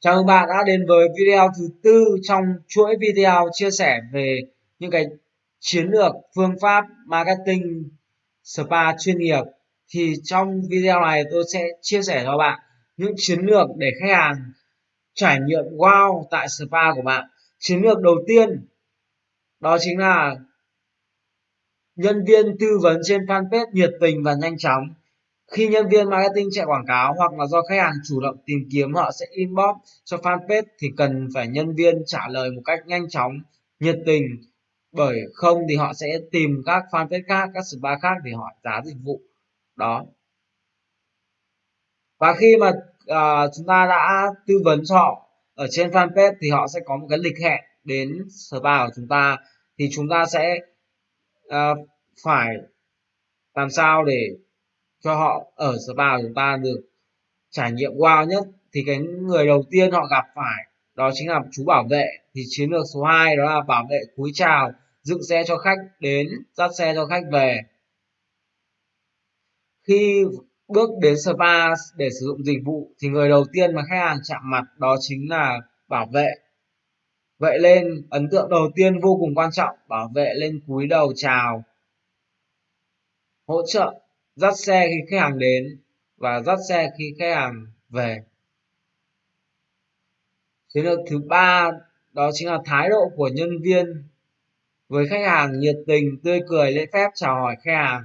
Chào mừng bạn đã đến với video thứ tư trong chuỗi video chia sẻ về những cái chiến lược, phương pháp marketing spa chuyên nghiệp. Thì trong video này tôi sẽ chia sẻ cho bạn những chiến lược để khách hàng trải nghiệm wow tại spa của bạn. Chiến lược đầu tiên, đó chính là nhân viên tư vấn trên fanpage nhiệt tình và nhanh chóng khi nhân viên marketing chạy quảng cáo hoặc là do khách hàng chủ động tìm kiếm họ sẽ inbox cho fanpage thì cần phải nhân viên trả lời một cách nhanh chóng nhiệt tình. Bởi không thì họ sẽ tìm các fanpage khác các spa khác để hỏi giá dịch vụ. Đó. Và khi mà uh, chúng ta đã tư vấn cho họ ở trên fanpage thì họ sẽ có một cái lịch hẹn đến spa của chúng ta. Thì chúng ta sẽ uh, phải làm sao để cho họ ở spa của chúng ta được trải nghiệm wow nhất. Thì cái người đầu tiên họ gặp phải đó chính là chú bảo vệ. Thì chiến lược số 2 đó là bảo vệ cúi chào, dựng xe cho khách đến, dắt xe cho khách về. Khi bước đến spa để sử dụng dịch vụ thì người đầu tiên mà khách hàng chạm mặt đó chính là bảo vệ. Vậy lên, ấn tượng đầu tiên vô cùng quan trọng, bảo vệ lên cúi đầu chào, hỗ trợ dắt xe khi khách hàng đến và dắt xe khi khách hàng về. Chiến lược thứ ba, đó chính là thái độ của nhân viên với khách hàng nhiệt tình, tươi cười, lễ phép chào hỏi khách hàng.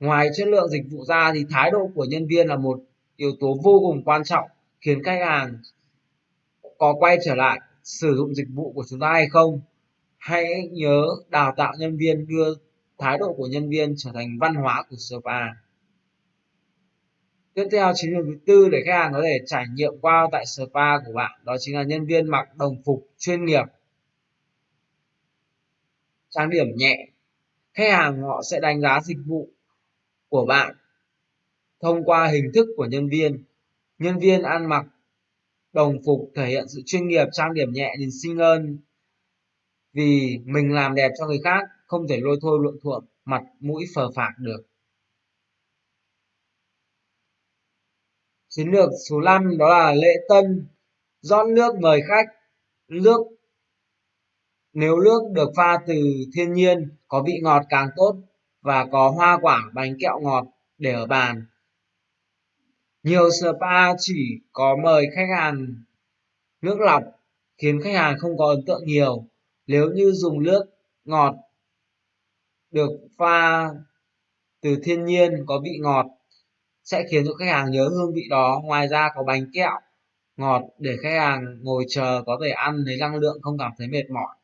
Ngoài chất lượng dịch vụ ra thì thái độ của nhân viên là một yếu tố vô cùng quan trọng khiến khách hàng có quay trở lại sử dụng dịch vụ của chúng ta hay không. Hãy nhớ đào tạo nhân viên đưa thái độ của nhân viên trở thành văn hóa của spa tiếp theo chiến lược thứ tư để khách hàng có thể trải nghiệm qua tại spa của bạn, đó chính là nhân viên mặc đồng phục chuyên nghiệp. Trang điểm nhẹ, khách hàng họ sẽ đánh giá dịch vụ của bạn thông qua hình thức của nhân viên. Nhân viên ăn mặc đồng phục thể hiện sự chuyên nghiệp, trang điểm nhẹ, nhìn xinh hơn vì mình làm đẹp cho người khác không thể lôi thôi luộm thuộm, mặt mũi phờ phạc được. Chiến lược số 5 đó là lễ tân, rót nước mời khách. Nước, nếu nước được pha từ thiên nhiên, có vị ngọt càng tốt và có hoa quả bánh kẹo ngọt để ở bàn. Nhiều spa chỉ có mời khách hàng nước lọc khiến khách hàng không có ấn tượng nhiều. Nếu như dùng nước ngọt được pha từ thiên nhiên có vị ngọt sẽ khiến cho khách hàng nhớ hương vị đó. Ngoài ra có bánh kẹo ngọt để khách hàng ngồi chờ có thể ăn lấy năng lượng không cảm thấy mệt mỏi.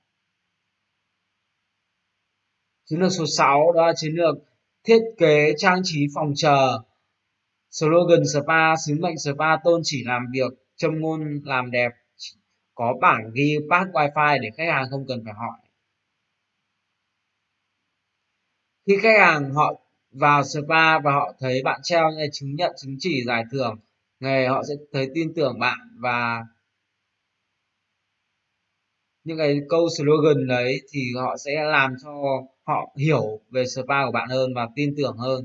Chiến lược số 6 đó là chiến lược thiết kế trang trí phòng chờ. Slogan spa, sứ mệnh spa, tôn chỉ làm việc, châm ngôn làm đẹp. Có bảng ghi pass wifi để khách hàng không cần phải hỏi. Khi khách hàng họ vào spa và họ thấy bạn treo những chứng nhận chứng chỉ giải thưởng, nghề họ sẽ thấy tin tưởng bạn và những cái câu slogan đấy thì họ sẽ làm cho họ hiểu về spa của bạn hơn và tin tưởng hơn.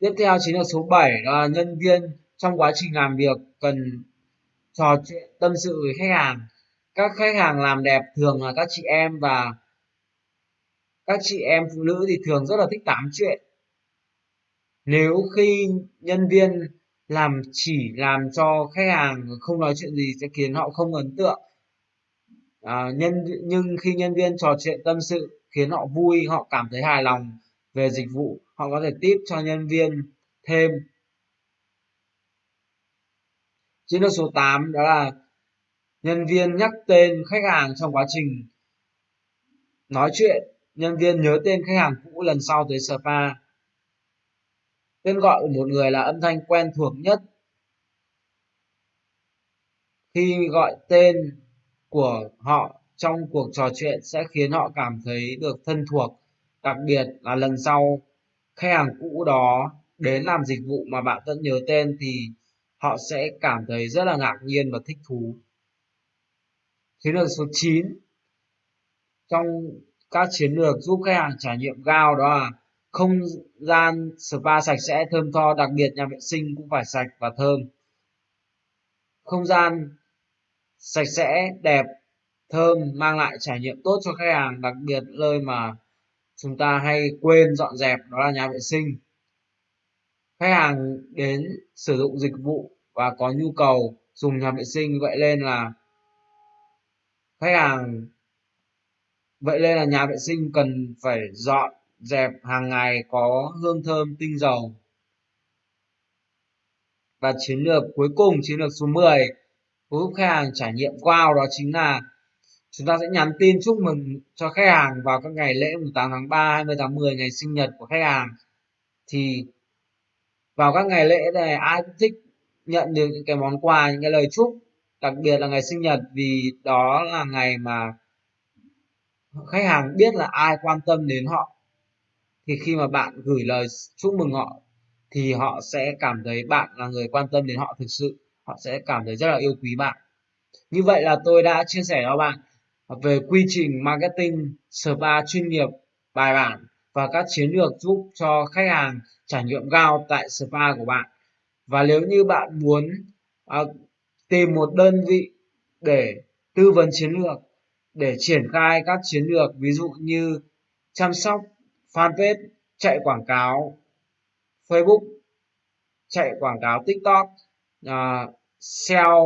Tiếp theo chính là số 7 đó là nhân viên trong quá trình làm việc cần trò chuyện tâm sự với khách hàng. Các khách hàng làm đẹp thường là các chị em và các chị em phụ nữ thì thường rất là thích tám chuyện. Nếu khi nhân viên làm chỉ làm cho khách hàng không nói chuyện gì sẽ khiến họ không ấn tượng. À, nhân nhưng khi nhân viên trò chuyện tâm sự khiến họ vui họ cảm thấy hài lòng về dịch vụ họ có thể tiếp cho nhân viên thêm. Chiến lược số 8 đó là nhân viên nhắc tên khách hàng trong quá trình nói chuyện nhân viên nhớ tên khách hàng cũ lần sau tới spa tên gọi của một người là âm thanh quen thuộc nhất. Khi gọi tên của họ trong cuộc trò chuyện sẽ khiến họ cảm thấy được thân thuộc. Đặc biệt là lần sau, khách hàng cũ đó đến làm dịch vụ mà bạn vẫn nhớ tên thì họ sẽ cảm thấy rất là ngạc nhiên và thích thú. Chiến lược số 9 trong các chiến lược giúp khách hàng trải nghiệm cao đó là không gian spa sạch sẽ, thơm tho, đặc biệt nhà vệ sinh cũng phải sạch và thơm. Không gian sạch sẽ, đẹp, thơm mang lại trải nghiệm tốt cho khách hàng, đặc biệt nơi mà chúng ta hay quên dọn dẹp, đó là nhà vệ sinh. Khách hàng đến sử dụng dịch vụ và có nhu cầu dùng nhà vệ sinh, vậy nên là khách hàng vậy nên là nhà vệ sinh cần phải dọn dẹp hàng ngày có hương thơm tinh dầu. Và chiến lược cuối cùng chiến lược số 10 giúp khách hàng trải nghiệm wow đó chính là chúng ta sẽ nhắn tin chúc mừng cho khách hàng vào các ngày lễ 8 tháng 3, 20 tháng 10 ngày sinh nhật của khách hàng. Thì vào các ngày lễ này ai cũng thích nhận được những cái món quà những cái lời chúc đặc biệt là ngày sinh nhật vì đó là ngày mà khách hàng biết là ai quan tâm đến họ thì khi mà bạn gửi lời chúc mừng họ thì họ sẽ cảm thấy bạn là người quan tâm đến họ thực sự họ sẽ cảm thấy rất là yêu quý bạn. Như vậy là tôi đã chia sẻ cho bạn về quy trình marketing spa chuyên nghiệp bài bản và các chiến lược giúp cho khách hàng trải nghiệm cao tại spa của bạn. Và nếu như bạn muốn uh, tìm một đơn vị để tư vấn chiến lược để triển khai các chiến lược ví dụ như chăm sóc fanpage chạy quảng cáo facebook chạy quảng cáo tiktok uh, sell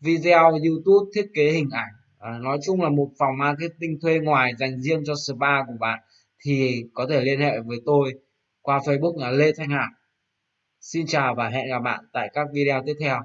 video youtube thiết kế hình ảnh. À, nói chung là một phòng marketing thuê ngoài dành riêng cho spa của bạn thì có thể liên hệ với tôi qua facebook là lê thanh hải xin chào và hẹn gặp bạn tại các video tiếp theo.